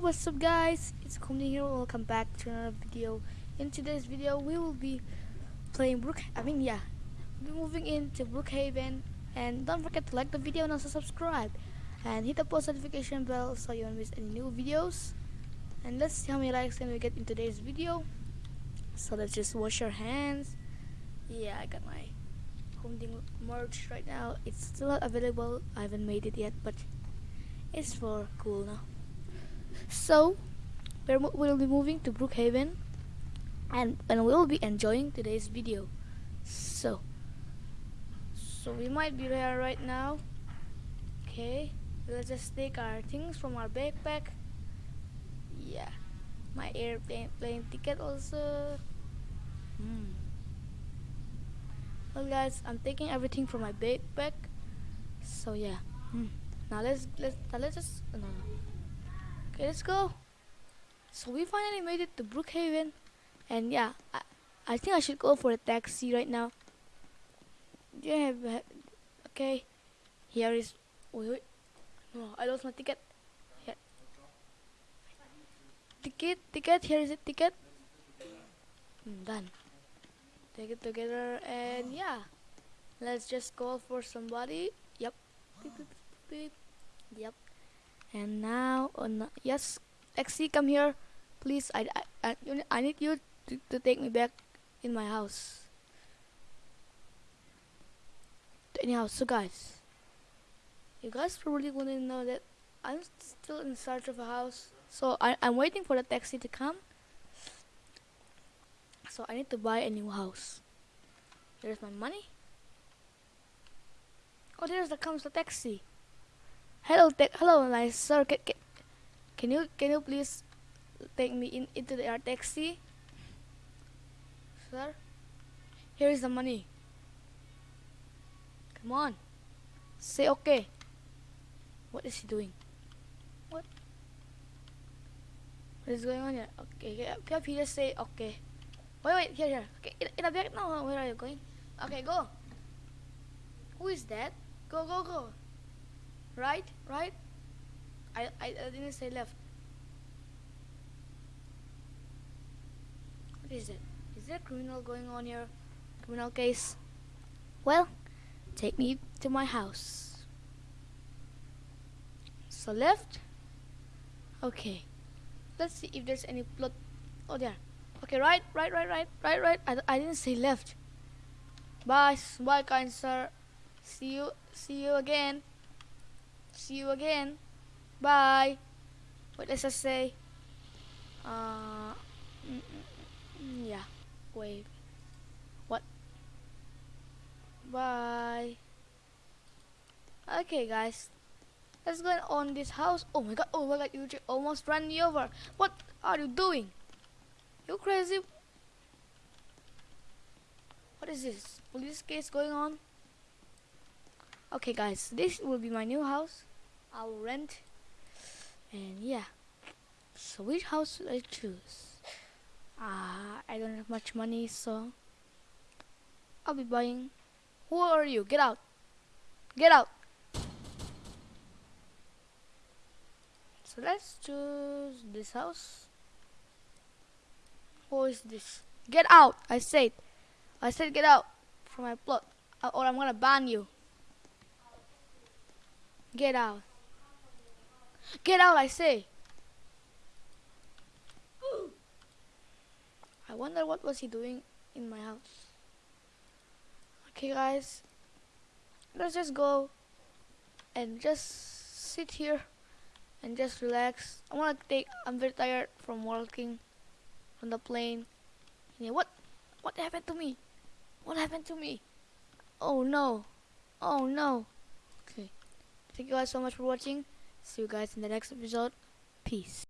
Kumni here. Welcome back to another video. In today's video, we will be playing Brook. I mean, yeah, we'll be moving into Brookhaven. And don't forget to like the video and also subscribe, and hit the post notification bell so you don't miss any new videos. And let's see how many likes can we get in today's video. So let's just wash our hands. Yeah, I got my Humding merch right now. It's still not available. I haven't made it yet, but it's for cool now. So we'll be moving to Brookhaven, and and we'll be enjoying today's video. So so we might be there right now. Okay, let's just take our things from our backpack. Yeah, my airplane plane ticket also. Hmm. Well, guys, I'm taking everything from my backpack. So yeah. Hmm. Now let's let's now let's just no. Okay, let's go. So we finally made it to Brookhaven, and yeah, I I think I should go for a taxi right now. Yeah, okay. Here is. Wait, wait. No, I lost my ticket. Ticket, ticket. Here is a ticket. Hmm, done. Take it together, and yeah, let's just call for somebody. Yep. Yep. And now, oh yes, taxi, come here, please. I I I, I need you to, to take me back in my house. anyhow so guys you guys probably wouldn't know that I'm still in search of a house. So I, I'm waiting for the taxi to come. So I need to buy a new house. There's my money. Oh there's the comes the taxi hello te hello nice sir can, can, can you can you please take me in into the taxi sir here is the money Come on. Say okay. What is he doing? What? What is going on here? Okay, can you just say okay? Wait, wait, here, here. Okay, in, in a back now. Where are you going? Okay, go. Who is that? Go, go, go. Right, right. I, I, I didn't say left. What is it? Is there a criminal going on here? Criminal case? Well, take me to my house. So left. Okay. Let's see if there's any plot. Oh, there. Okay, right, right, right, right, right, right. I, I didn't say left. Bye, bye, kind sir. See you, see you again. See you again. Bye. What does I say? Uh, mm, mm, mm, yeah. Wait. What? Bye. Okay, guys. Let's go on this house. Oh my god, oh my god, you almost ran me over. What are you doing? You crazy? What is this? Police case going on? Okay, guys, this will be my new house. I'll rent. And yeah. So which house should I choose? Ah, uh, I don't have much money, so I'll be buying who are you? Get out. Get out. So let's choose this house. Who is this? Get out! I said. I said get out from my plot or I'm gonna ban you. Get out. Get out, I say. I wonder what was he doing in my house. Okay guys, let's just go and just sit here and just relax. I wanna take, I'm very tired from working on the plane. Yeah, what, what happened to me? What happened to me? Oh no, oh no. Okay, thank you guys so much for watching. See you guys in the next episode. Peace.